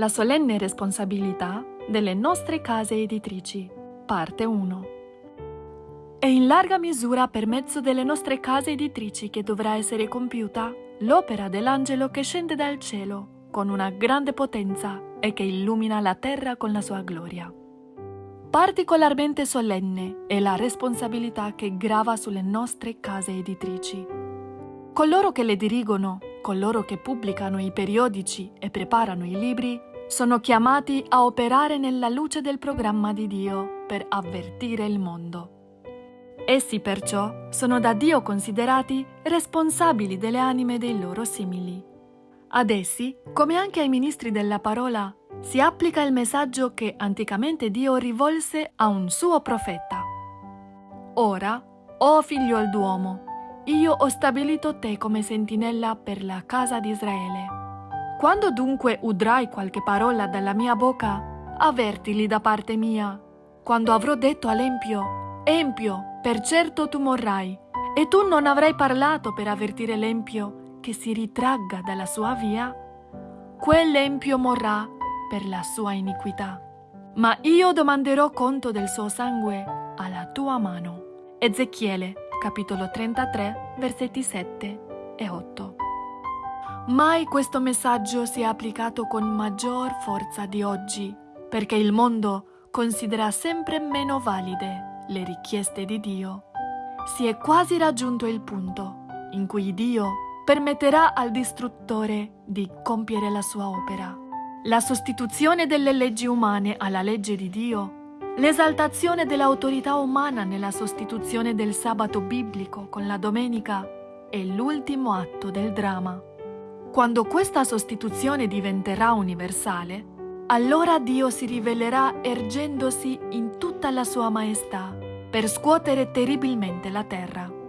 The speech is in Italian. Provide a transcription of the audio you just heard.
La solenne responsabilità delle nostre case editrici, parte 1. È in larga misura per mezzo delle nostre case editrici che dovrà essere compiuta l'opera dell'angelo che scende dal cielo con una grande potenza e che illumina la terra con la sua gloria. Particolarmente solenne è la responsabilità che grava sulle nostre case editrici. Coloro che le dirigono, coloro che pubblicano i periodici e preparano i libri, sono chiamati a operare nella luce del programma di Dio per avvertire il mondo. Essi perciò sono da Dio considerati responsabili delle anime dei loro simili. Ad essi, come anche ai ministri della parola, si applica il messaggio che anticamente Dio rivolse a un suo profeta. Ora, o figlio d'uomo, io ho stabilito te come sentinella per la casa di Israele. Quando dunque udrai qualche parola dalla mia bocca, avvertili da parte mia. Quando avrò detto all'empio, Empio, per certo tu morrai, e tu non avrai parlato per avvertire l'empio che si ritragga dalla sua via, quell'empio morrà per la sua iniquità. Ma io domanderò conto del suo sangue alla tua mano. Ezechiele, capitolo 33, versetti 7 e 8. Mai questo messaggio si è applicato con maggior forza di oggi, perché il mondo considera sempre meno valide le richieste di Dio. Si è quasi raggiunto il punto in cui Dio permetterà al distruttore di compiere la sua opera. La sostituzione delle leggi umane alla legge di Dio, l'esaltazione dell'autorità umana nella sostituzione del sabato biblico con la domenica è l'ultimo atto del dramma. Quando questa sostituzione diventerà universale, allora Dio si rivelerà ergendosi in tutta la sua maestà per scuotere terribilmente la terra.